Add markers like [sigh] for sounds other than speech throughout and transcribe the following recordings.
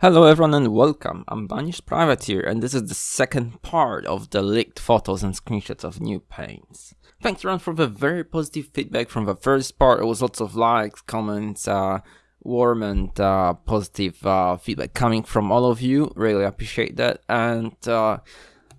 Hello everyone and welcome, I'm Banished Privateer and this is the second part of the leaked photos and screenshots of new paints. Thanks everyone for the very positive feedback from the first part, it was lots of likes, comments, uh, warm and uh, positive uh, feedback coming from all of you, really appreciate that. And uh,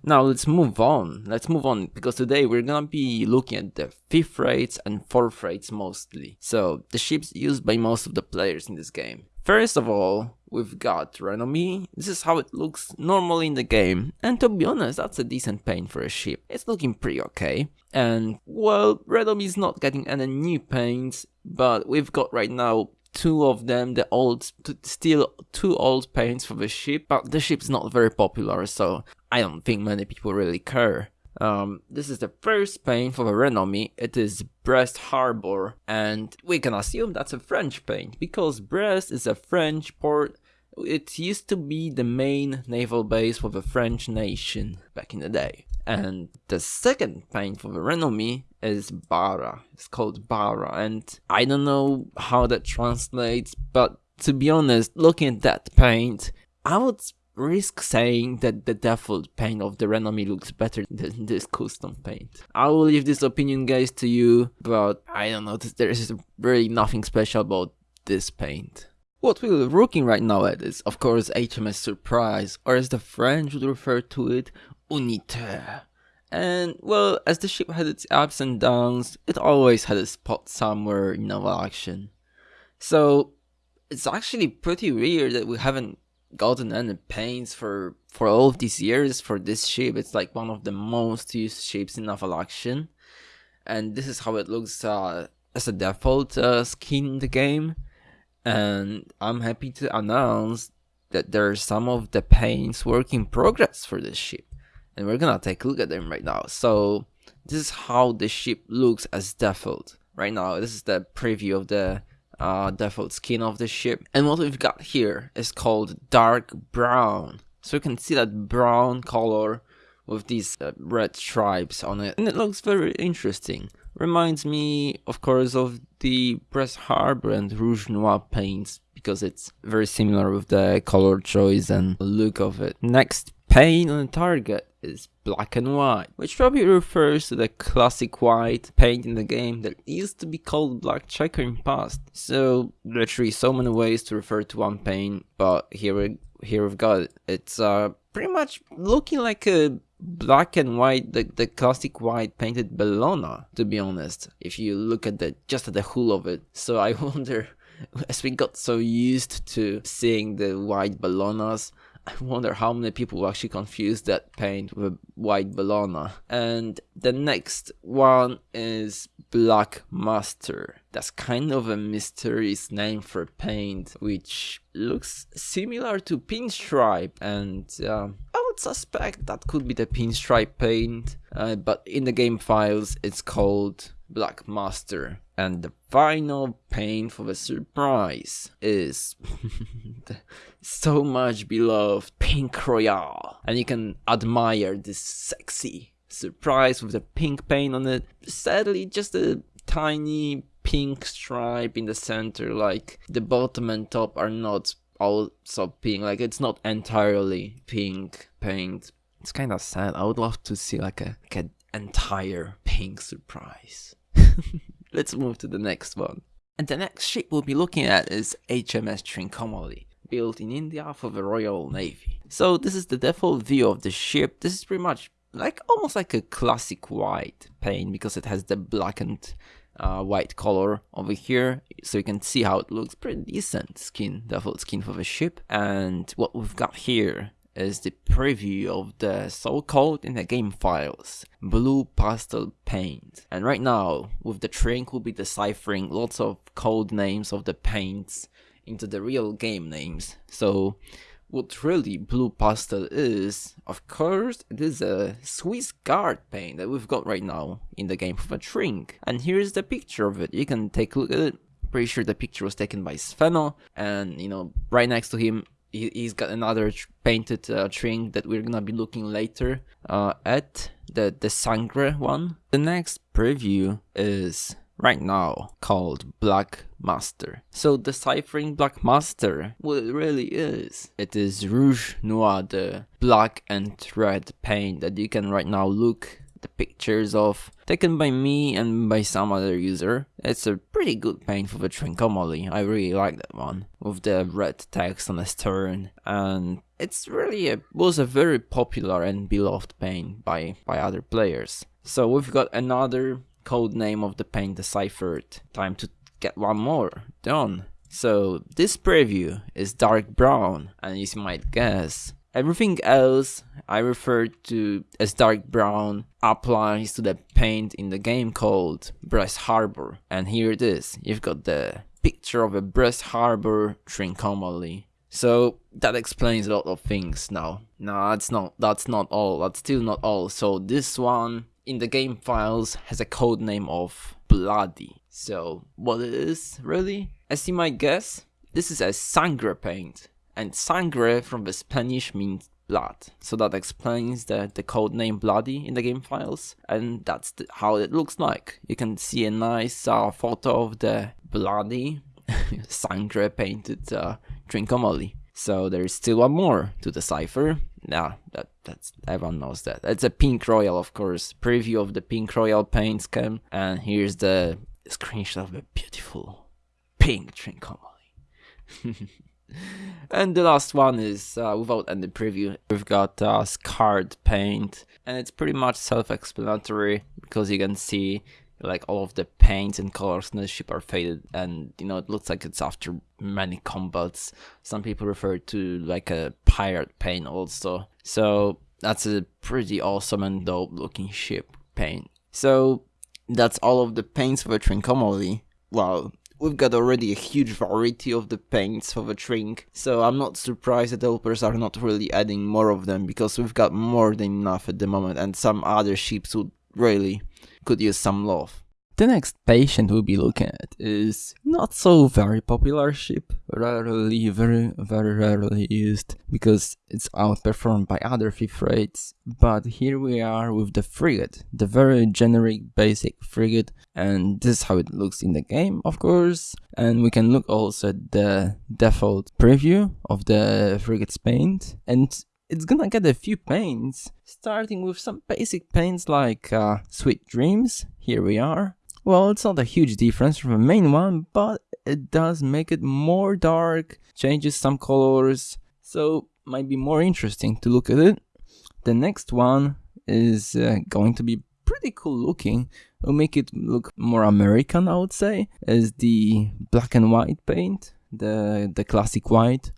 now let's move on, let's move on because today we're gonna be looking at the 5th rates and 4th rates mostly, so the ships used by most of the players in this game. First of all, we've got Renommee. This is how it looks normally in the game. And to be honest, that's a decent paint for a ship. It's looking pretty okay. And, well, Renommee is not getting any new paints, but we've got right now two of them, the old, still two old paints for the ship, but the ship's not very popular, so I don't think many people really care. Um, this is the first paint for the Renommee, it is Brest Harbor, and we can assume that's a French paint, because Brest is a French port, it used to be the main naval base for the French nation back in the day. And the second paint for the Renommee is Bara, it's called Bara, and I don't know how that translates, but to be honest, looking at that paint, I would risk saying that the default paint of the Renommee looks better than [laughs] this custom paint. I will leave this opinion guys to you, but I don't know, there is really nothing special about this paint. What we're looking right now at is of course HMS Surprise, or as the French would refer to it, Unité. And well, as the ship had its ups and downs, it always had a spot somewhere in naval action. So it's actually pretty weird that we haven't gotten any paints for for all of these years for this ship. It's like one of the most used ships in naval action, and this is how it looks uh, as a default uh, skin in the game. And I'm happy to announce that there are some of the paints work in progress for this ship, and we're gonna take a look at them right now. So this is how the ship looks as default right now. This is the preview of the uh, default skin of the ship. And what we've got here is called dark brown. So you can see that brown color with these uh, red stripes on it. And it looks very interesting. Reminds me, of course, of the Brest Harbor and Rouge Noir paints because it's very similar with the color choice and look of it. Next paint on the target is black and white, which probably refers to the classic white paint in the game that used to be called black checker in past. So literally so many ways to refer to one paint, but here we here we've got it. It's uh pretty much looking like a black and white, the, the classic white painted Bellona, to be honest, if you look at the just at the hull of it. So I [laughs] wonder, as we got so used to seeing the white Bellonas, I [laughs] wonder how many people actually confuse that paint with white Bellona. And the next one is Black Master. That's kind of a mysterious name for paint, which looks similar to Pinstripe and would suspect that could be the Pinstripe paint, uh, but in the game files it's called Black Master. And the final paint for the surprise is [laughs] so much beloved Pink Royale. And you can admire this sexy surprise with the pink paint on it. Sadly, just a tiny pink stripe in the center, like the bottom and top are not also pink, like it's not entirely pink paint. It's kind of sad. I would love to see like a, like an entire pink surprise. [laughs] Let's move to the next one. And the next ship we'll be looking at is HMS Trincomalee, built in India for the Royal Navy. So this is the default view of the ship. This is pretty much like almost like a classic white paint because it has the blackened uh, white color over here so you can see how it looks pretty decent skin default skin for the ship. And what we've got here is the preview of the so-called in the game files blue pastel paint. And right now with the Trink we'll be deciphering lots of code names of the paints into the real game names. So what really blue pastel is of course it is a Swiss guard paint that we've got right now in the game for a Trink and here's the picture of it. You can take a look at it. Pretty sure the picture was taken by Sveno and you know right next to him he, has got another painted uh, Trink that we're gonna be looking later uh, at, the, the Sangre one. The next preview is right now called Black Master. So deciphering Black Master, what it really is, it is Rouge Noir, the black and red paint that you can right now look the pictures of taken by me and by some other user. It's a pretty good paint for the Trincomalee. I really like that one with the red text on the stern and it's really a, was a very popular and beloved paint by by other players. So we've got another code name of the paint deciphered. Time to get one more done. So this preview is dark brown and as you might guess Everything else I refer to as dark brown applies to the paint in the game called Brest Harbor. And here it is. You've got the picture of a Brest Harbor Trincomalee. So that explains a lot of things now. No, that's not that's not all. That's still not all. So this one in the game files has a code name of Bloody. So what it is really? As you might guess, this is a sangre paint and sangre from the Spanish means blood. So that explains the, the code name bloody in the game files and that's the, how it looks like. You can see a nice uh, photo of the bloody [laughs] sangre painted uh, Trincomalee. So there's still one more to decipher. Yeah, that that's everyone knows that. It's a pink royal, of course. Preview of the pink royal paint scheme, and here's the screenshot of the beautiful pink Trincomalee. [laughs] and the last one is uh, without any preview. We've got uh, scarred paint, and it's pretty much self-explanatory because you can see like all of the paints and colors on the ship are faded, and you know it looks like it's after many combats. Some people refer to like a pirate paint also. So that's a pretty awesome and dope looking ship paint. So that's all of the paints for Trincomalee. Well, we've got already a huge variety of the paints for the Trink, so I'm not surprised that developers are not really adding more of them because we've got more than enough at the moment and some other ships would really could use some love. The next patient we'll be looking at is not so very popular ship, rarely, very, very rarely used because it's outperformed by other fifth rates. But here we are with the frigate, the very generic basic frigate, and this is how it looks in the game, of course. And we can look also at the default preview of the frigate's paint, and it's gonna get a few paints, starting with some basic paints like uh, Sweet Dreams, here we are, well, it's not a huge difference from the main one, but it does make it more dark, changes some colors, so might be more interesting to look at it. The next one is uh, going to be pretty cool looking. Will make it look more American, I would say, is the black and white paint the the classic white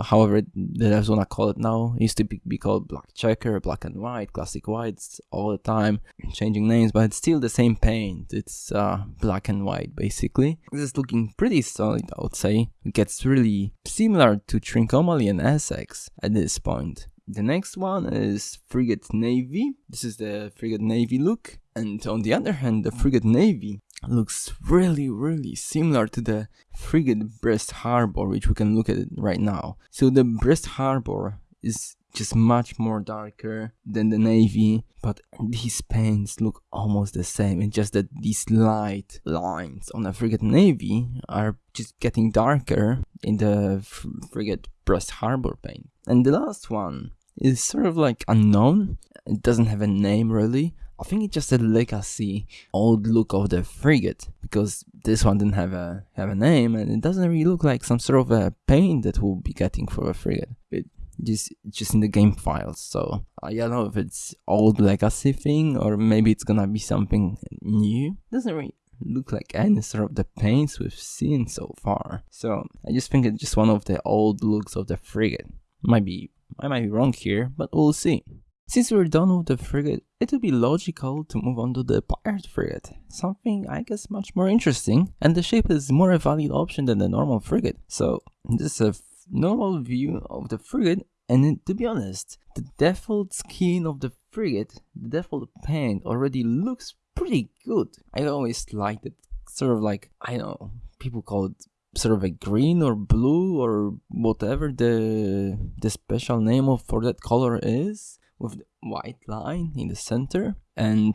however that's what i was wanna call it now it used to be, be called black checker black and white classic whites all the time changing names but it's still the same paint. It's uh, black and white basically. This is looking pretty solid i would say. It gets really similar to trincomalee and essex at this point. The next one is frigate navy. This is the frigate navy look. And on the other hand the frigate navy looks really really similar to the frigate Brest Harbor which we can look at it right now. So the Brest Harbor is just much more darker than the navy but these paints look almost the same. It's just that these light lines on the frigate navy are just getting darker in the frigate Brest Harbor paint. And the last one is sort of like unknown. It doesn't have a name really I think it's just a legacy old look of the frigate because this one didn't have a have a name and it doesn't really look like some sort of a paint that we'll be getting for a frigate. It just just in the game files, so I don't know if it's old legacy thing or maybe it's gonna be something new. Doesn't really look like any sort of the paints we've seen so far. So I just think it's just one of the old looks of the frigate. Might be I might be wrong here, but we'll see. Since we're done with the frigate, it would be logical to move on to the pirate frigate, something I guess much more interesting, and the ship is more a valid option than the normal frigate. So this is a normal view of the frigate, and to be honest, the default skin of the frigate, the default paint already looks pretty good. I always liked it, sort of like, I know, people call it sort of a green or blue or whatever the the special name of for that color is with the white line in the center and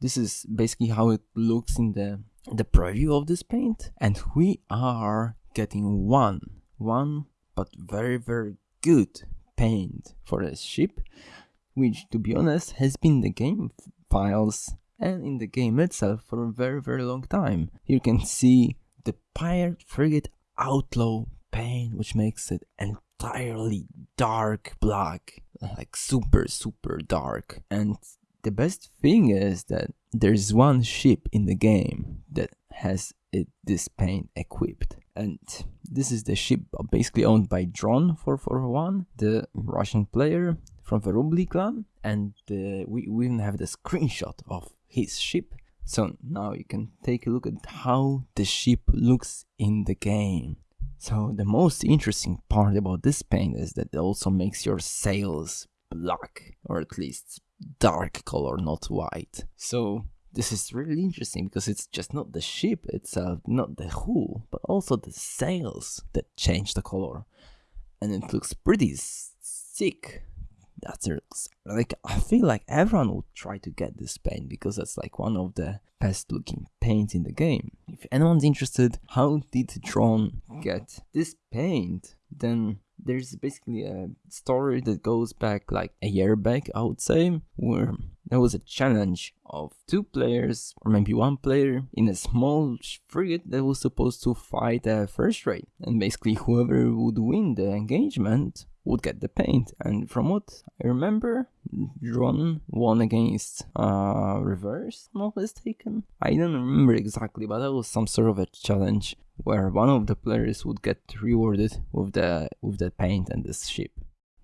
this is basically how it looks in the the preview of this paint and we are getting one, one but very very good paint for a ship which to be honest has been the game files and in the game itself for a very very long time. You can see the Pirate Frigate Outlaw paint which makes it entirely dark black like super super dark. And the best thing is that there's one ship in the game that has it, this paint equipped. And this is the ship basically owned by Dron 441 the Russian player from the Rubli clan. And uh, we, we even have the screenshot of his ship. So now you can take a look at how the ship looks in the game so the most interesting part about this paint is that it also makes your sails black or at least dark color not white. So this is really interesting because it's just not the ship itself uh, not the hull but also the sails that change the color. And it looks pretty sick that's like I feel like everyone would try to get this paint because that's like one of the best looking paints in the game. If anyone's interested, how did Dron get this paint? Then there's basically a story that goes back like a year back, I would say, where there was a challenge of two players, or maybe one player, in a small frigate that was supposed to fight a first rate. And basically, whoever would win the engagement would get the paint. And from what I remember, Dron won against uh, Reverse, not mistaken. I don't remember exactly, but that was some sort of a challenge where one of the players would get rewarded with the with the paint and this ship.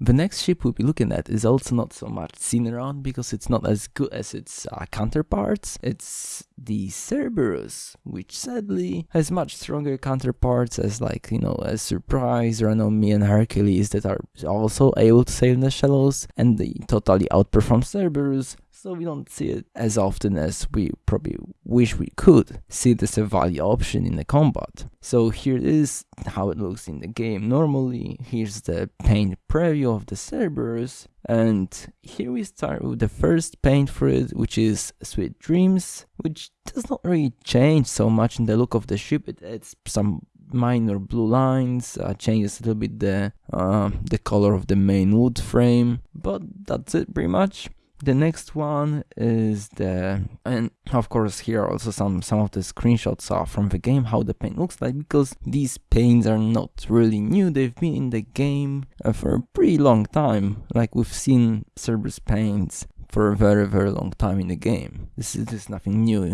The next ship we'll be looking at is also not so much around because it's not as good as its uh, counterparts. It's the Cerberus, which sadly has much stronger counterparts as like, you know, as Surprise, Renommee and Hercules that are also able to sail in the shallows and they totally outperform Cerberus so we don't see it as often as we probably wish we could see this a value option in the combat. So here is how it looks in the game. Normally, here's the paint preview of the Cerberus, and here we start with the first paint for it, which is Sweet Dreams, which does not really change so much in the look of the ship, it adds some minor blue lines, uh, changes a little bit the, uh, the color of the main wood frame, but that's it pretty much the next one is the and of course here also some some of the screenshots are from the game how the paint looks like because these paints are not really new. They've been in the game uh, for a pretty long time. Like we've seen Cerberus paints for a very very long time in the game. This is, this is nothing new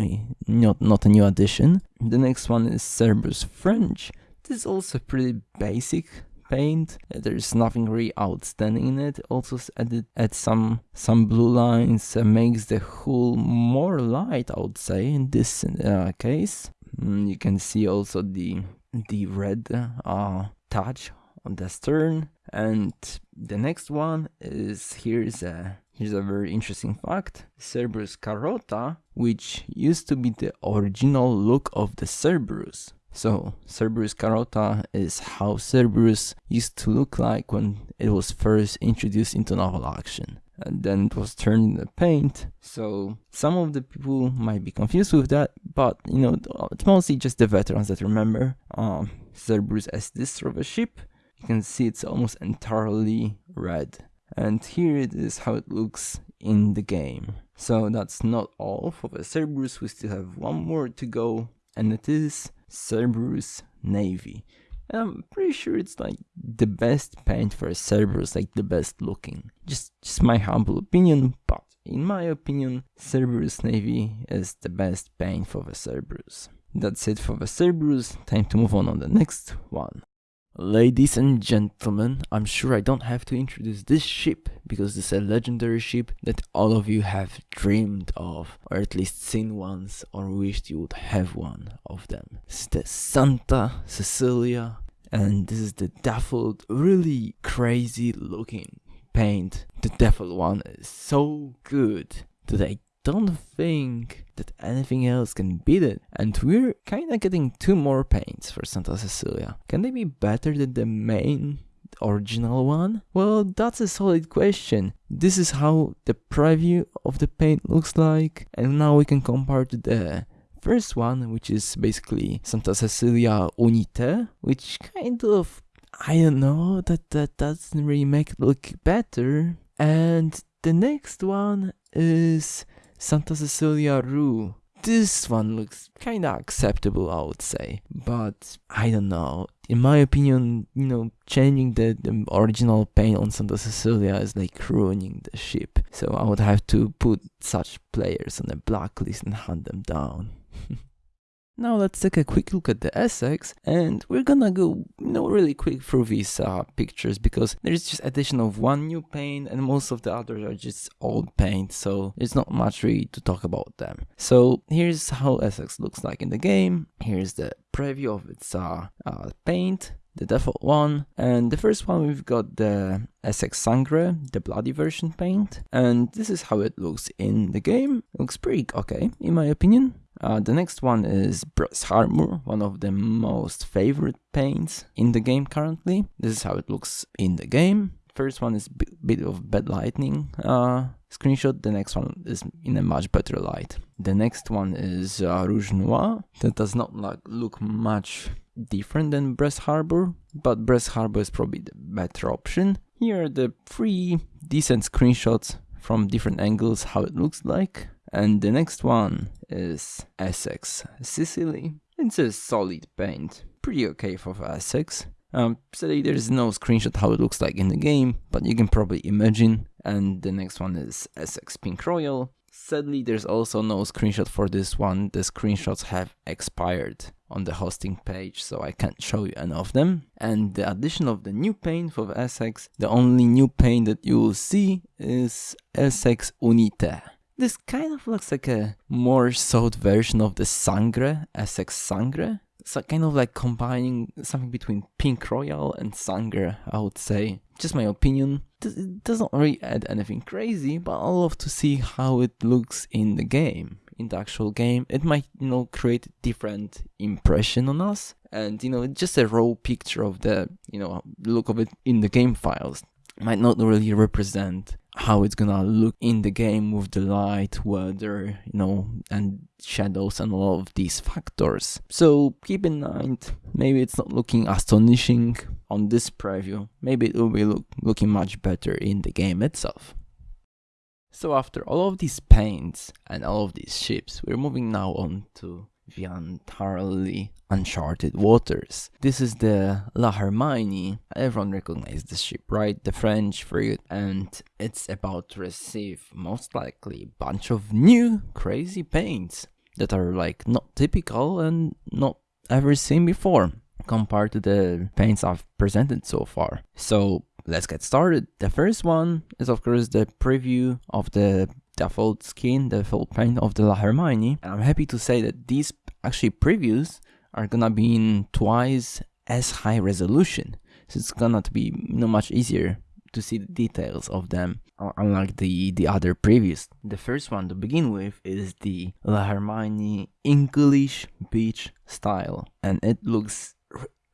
not not a new addition. The next one is Cerberus French. This is also pretty basic paint. There's nothing really outstanding in it. Also added add some some blue lines, uh, makes the hull more light, I would say, in this uh, case. Mm, you can see also the the red uh, touch on the stern. And the next one is here's a here's a very interesting fact. Cerberus Carota, which used to be the original look of the Cerberus. So Cerberus Carota is how Cerberus used to look like when it was first introduced into naval action. And then it was turned into paint. So some of the people might be confused with that, but you know, it's mostly just the veterans that remember um, Cerberus as this sort of a ship. You can see it's almost entirely red. And here it is how it looks in the game. So that's not all for the Cerberus, we still have one more to go, and it is Cerberus Navy. And I'm pretty sure it's like the best paint for a Cerberus, like the best looking. Just, just my humble opinion, but in my opinion, Cerberus Navy is the best paint for the Cerberus. That's it for the Cerberus, time to move on on the next one. Ladies and gentlemen, I'm sure I don't have to introduce this ship because it's a legendary ship that all of you have dreamed of, or at least seen once, or wished you would have one of them. It's the Santa Cecilia, and this is the dappled, really crazy looking paint. The dappled one is so good that I don't think that anything else can beat it. And we're kinda getting two more paints for Santa Cecilia. Can they be better than the main original one? Well, that's a solid question. This is how the preview of the paint looks like, and now we can compare to the first one, which is basically Santa Cecilia Unite, which kind of I don't know that that doesn't really make it look better. And the next one is Santa Cecilia Rue. This one looks kind of acceptable, I would say, but I don't know. In my opinion, you know, changing the, the original paint on Santa Cecilia is like ruining the ship. So I would have to put such players on a blacklist and hunt them down. [laughs] Now let's take a quick look at the Essex and we're gonna go you know really quick through these uh, pictures because there's just addition of one new paint and most of the others are just old paint so there's not much really to talk about them. So here's how Essex looks like in the game, here's the preview of its uh, uh, paint the default one. And the first one we've got the Essex Sangre, the bloody version paint. And this is how it looks in the game. Looks pretty okay, in my opinion. Uh, the next one is Brest Harbor, one of the most favorite paints in the game currently. This is how it looks in the game. First one is a bit of bad lighting uh, screenshot, the next one is in a much better light. The next one is uh, Rouge Noir, that does not like, look much different than Brest Harbor, but Brest Harbor is probably the better option. Here are the three decent screenshots from different angles how it looks like. And the next one is Essex Sicily. It's a solid paint, pretty okay for Essex. Um, sadly, there's no screenshot how it looks like in the game, but you can probably imagine. And the next one is Essex Pink Royal. Sadly, there's also no screenshot for this one. The screenshots have expired on the hosting page, so I can't show you any of them. And the addition of the new paint for Essex, the only new paint that you will see is Essex Unite. This kind of looks like a more sought version of the Sangre, Essex Sangre. So kind of like combining something between Pink Royal and Sangre, I would say. Just my opinion. It doesn't really add anything crazy, but I love to see how it looks in the game. In the actual game, it might, you know, create a different impression on us. And, you know, just a raw picture of the, you know, look of it in the game files might not really represent how it's gonna look in the game with the light, weather, you know, and shadows and all of these factors. So keep in mind, maybe it's not looking astonishing on this preview. Maybe it will be look, looking much better in the game itself. So after all of these paints and all of these ships, we're moving now on to the entirely uncharted waters. This is the La Hermione. Everyone recognizes the ship, right? The French frigate, and it's about to receive most likely a bunch of new crazy paints that are like not typical and not ever seen before compared to the paints I've presented so far. So let's get started. The first one is of course the preview of the default skin, the default paint of the La Hermione. And I'm happy to say that these actually previews are gonna be in twice as high resolution. So it's gonna be you know, much easier to see the details of them, uh, unlike the, the other previews. The first one to begin with is the La Hermione English beach style, and it looks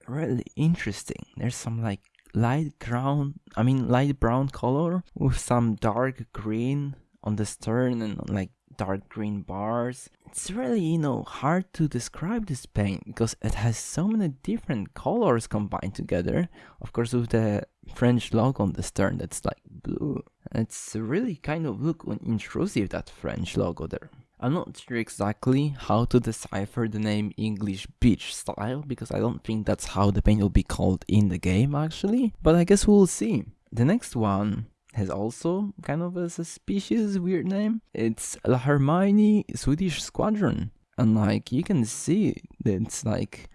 really interesting. There's some like light brown, I mean light brown color with some dark green on the stern and like dark green bars. It's really, you know, hard to describe this paint because it has so many different colors combined together. Of course, with the French logo on the stern that's like blue. It's really kind of look intrusive, that French logo there. I'm not sure exactly how to decipher the name English Beach Style because I don't think that's how the paint will be called in the game actually, but I guess we'll see. The next one has also kind of a suspicious weird name. It's La Hermione Swedish Squadron. And like you can see it's like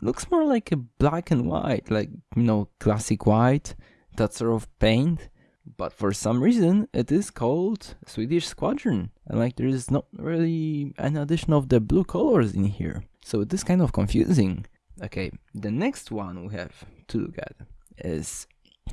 looks more like a black and white, like you know, classic white, that sort of paint. But for some reason it is called Swedish Squadron. And like there is not really an addition of the blue colors in here. So it is kind of confusing. Okay, the next one we have to look at is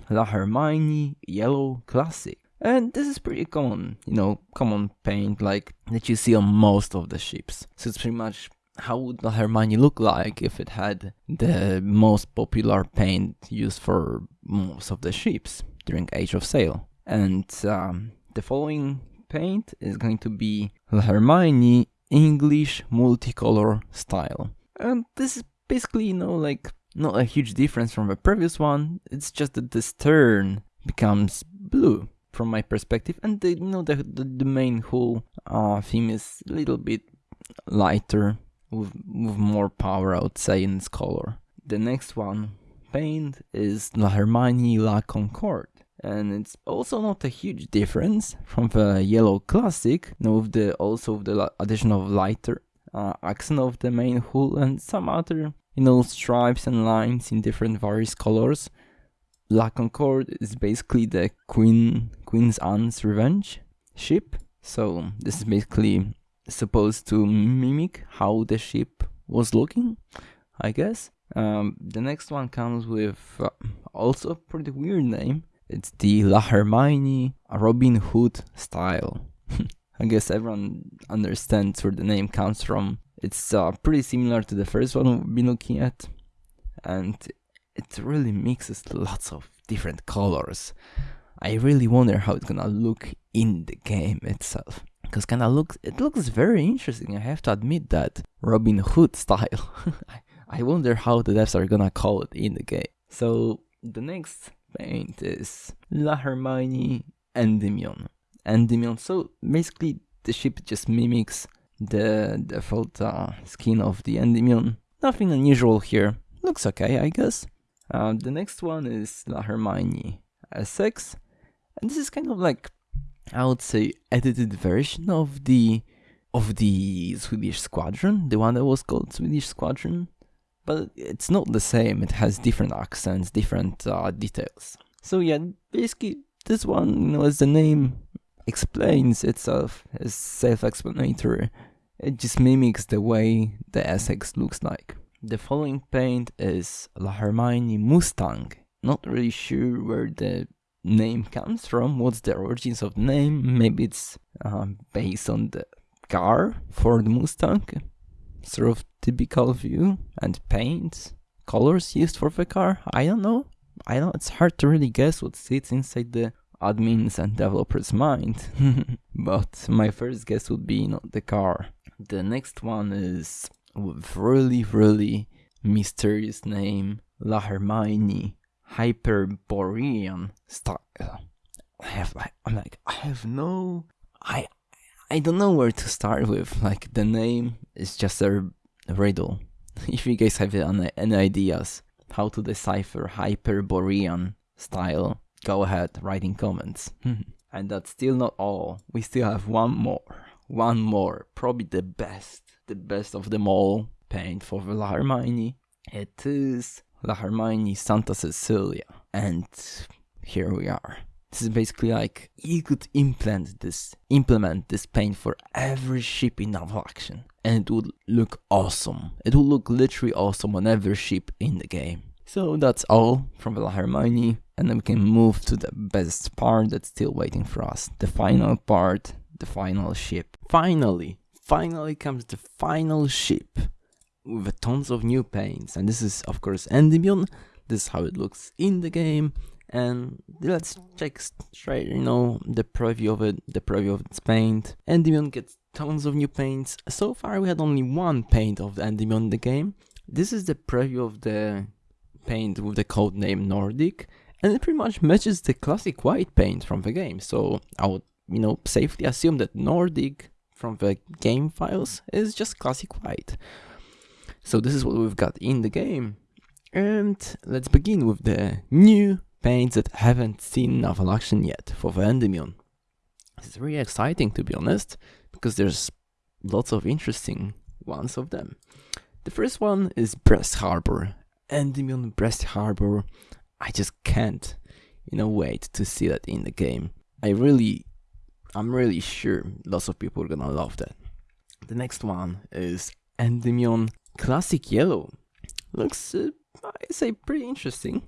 La Hermione Yellow Classic. And this is pretty common, you know, common paint like that you see on most of the ships. So it's pretty much how would La Hermione look like if it had the most popular paint used for most of the ships during Age of Sail. And um, the following paint is going to be La Hermione English multicolor style. And this is basically, you know, like not a huge difference from the previous one. It's just that the stern becomes blue from my perspective, and the, you know the the, the main whole uh, theme is a little bit lighter with with more power, I would say, in its color. The next one paint is La Hermione La Concorde. And it's also not a huge difference from the yellow classic, you know, with the also the addition of lighter uh, accent of the main hull and some other you know stripes and lines in different various colors. La Concorde is basically the Queen Queen's Anne's Revenge ship. So this is basically supposed to mimic how the ship was looking, I guess. Um, the next one comes with uh, also a pretty weird name. It's the La Hermione Robin Hood style. [laughs] I guess everyone understands where the name comes from. It's uh, pretty similar to the first one we've been looking at, and it really mixes lots of different colors. I really wonder how it's gonna look in the game itself. Cause kinda looks it looks very interesting, I have to admit that. Robin Hood [laughs] style. I wonder how the devs are gonna call it in the game. So the next paint is La Hermione Endymion. Endymion. So basically the ship just mimics the default uh, skin of the Endymion. Nothing unusual here. Looks okay, I guess. Uh, the next one is La Hermione Essex. And this is kind of like, I would say, edited version of the of the Swedish Squadron, the one that was called Swedish Squadron. But it's not the same. It has different accents, different uh, details. So yeah, basically this one, you know, as the name explains itself, is self-explanatory. It just mimics the way the Essex looks like. The following paint is La Hermione Mustang. Not really sure where the name comes from, what's the origins of the name. Maybe it's uh, based on the car Ford Mustang, sort of typical view and paint colors used for the car. I don't know. I know it's hard to really guess what sits inside the admins and developers' mind, [laughs] but my first guess would be not the car. The next one is with really, really mysterious name La Hermione Hyperborean style. I have I'm like I have no I I don't know where to start with. Like the name is just a riddle. [laughs] if you guys have any ideas how to decipher Hyperborean style, go ahead, write in comments. [laughs] and that's still not all. We still have one more. One more. Probably the best. The best of them all. Paint for La Hermione. It is La Hermione Santa Cecilia. And here we are. This is basically like you could implement this implement this paint for every ship in naval action and it would look awesome. It would look literally awesome on every ship in the game. So that's all from La Hermione and then we can move to the best part that's still waiting for us. The final part, the final ship. Finally, finally comes the final ship with tons of new paints and this is of course Endymion. This is how it looks in the game and let's check straight, you know, the preview of it, the preview of its paint. Endymion gets tons of new paints. So far we had only one paint of Endymion in the game. This is the preview of the paint with the code name Nordic, and it pretty much matches the classic white paint from the game. So I would, you know, safely assume that Nordic from the game files is just classic white. So this is what we've got in the game. And let's begin with the new paints that haven't seen naval action yet for the Endymion. It's really exciting to be honest, because there's lots of interesting ones of them. The first one is Brest Harbor. Endymion Brest Harbor. I just can't, you know, wait to see that in the game. I really, I'm really sure lots of people are gonna love that. The next one is Endymion Classic Yellow. Looks, uh, I say, pretty interesting.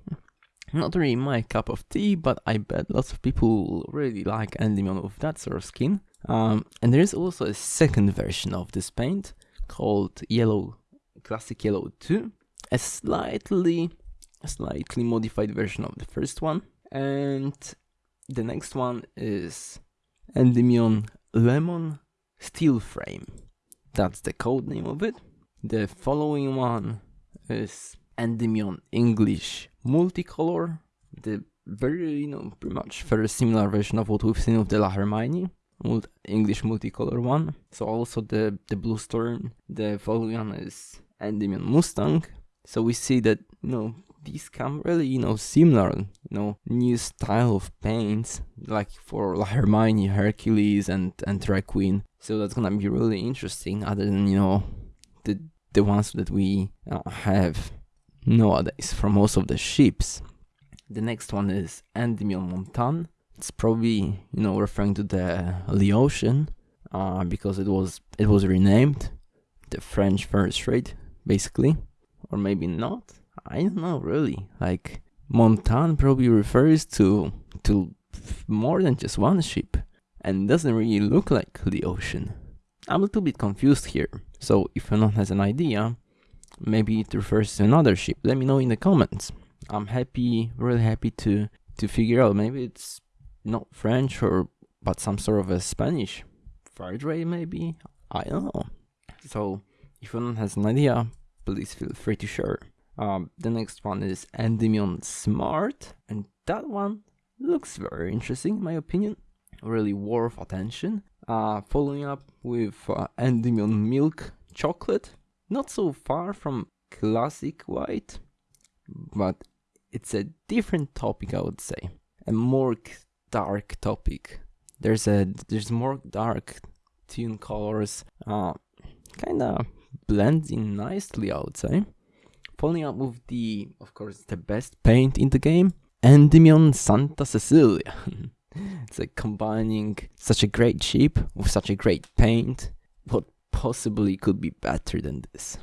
Not really my cup of tea, but I bet lots of people really like Endymion with that sort of skin. Um, and there is also a second version of this paint called Yellow Classic Yellow 2, a slightly, slightly modified version of the first one. And the next one is Endymion Lemon Steel Frame. that's the code name of it. The following one is Endymion English Multicolor, the very, you know, pretty much very similar version of what we've seen of the La Hermione. English multicolor one. So also the the blue storm. The following one is Endymion Mustang. So we see that you know these come really you know similar you know new style of paints like for [laughs] Hermione, Hercules, and and Drag Queen. So that's gonna be really interesting. Other than you know the the ones that we uh, have nowadays for most of the ships. The next one is Endymion Montan. It's probably you know referring to the Leotian uh, because it was it was renamed the French first rate basically, or maybe not. I don't know really. Like Montan probably refers to to more than just one ship and doesn't really look like the ocean. I'm a little bit confused here. So if anyone has an idea, maybe it refers to another ship. Let me know in the comments. I'm happy, really happy to to figure out. Maybe it's not French or but some sort of a Spanish fire maybe. I don't know. So if anyone has an idea, please feel free to share. Um, the next one is Endymion Smart, and that one looks very interesting in my opinion. Really worth attention. Uh, following up with uh, Endymion Milk Chocolate, not so far from classic white, but it's a different topic I would say. A more dark topic. There's a there's more dark tune colors, uh, kind of blends in nicely, I would say. Up with the, of course, the best paint in the game, Endymion Santa Cecilia. [laughs] it's like combining such a great ship with such a great paint. What possibly could be better than this?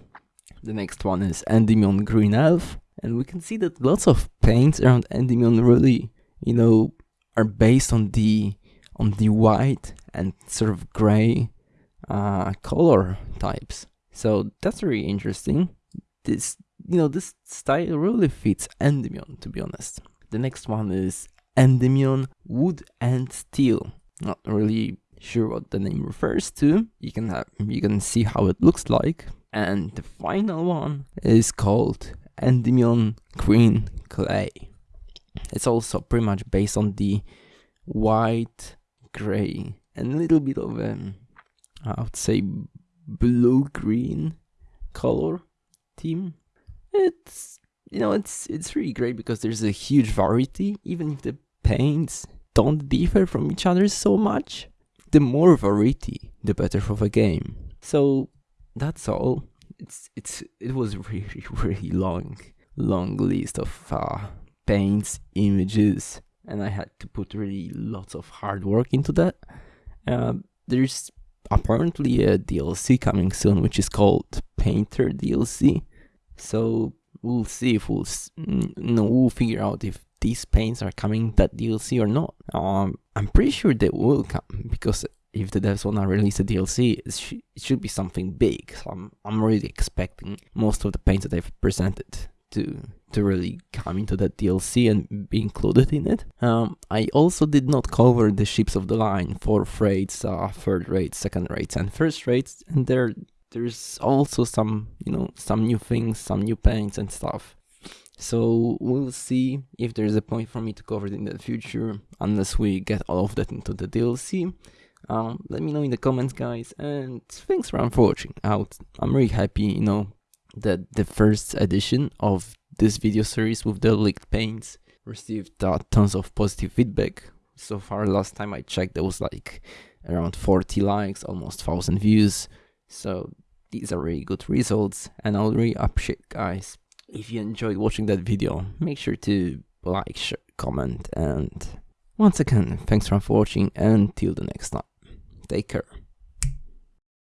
The next one is Endymion Green Elf, and we can see that lots of paints around Endymion really, you know, are based on the on the white and sort of gray uh, color types. So that's really interesting. This you know this style really fits Endymion to be honest. The next one is Endymion Wood and Steel. Not really sure what the name refers to. You can have you can see how it looks like. And the final one is called Endymion Green Clay. It's also pretty much based on the white, gray, and a little bit of um, I would say blue green color theme. It's you know it's it's really great because there's a huge variety, even if the paints don't differ from each other so much. The more variety, the better for the game. So that's all. It's it's it was [laughs] really really long long list of uh, paints, images, and I had to put really lots of hard work into that. Uh, there's apparently a DLC coming soon, which is called Painter DLC. So we'll see if we'll no we'll figure out if these paints are coming that DLC or not. Um, I'm pretty sure they will come because if the devs wanna release a DLC, it, sh- it should be something big. So I'm I'm really expecting most of the paints that they've presented to to really come into that DLC and be included in it. Um, I also did not cover the ships of the line, fourth rates, uh, third rates, second rates, and first rates, and there there's also some you know some new things, some new paints and stuff. So we'll see if there's a point for me to cover it in the future, unless we get all of that into the DLC. Um, let me know in the comments, guys, and thanks for watching out. I'm really happy, you know, that the first edition of this video series with the leaked paints received uh, tons of positive feedback. So far, last time I checked, there was like around 40 likes, almost 1000 views. So these are really good results, and I'll really appreciate, guys, if you enjoyed watching that video, make sure to like, share, comment, and once again, thanks for watching, and till the next time. Take care.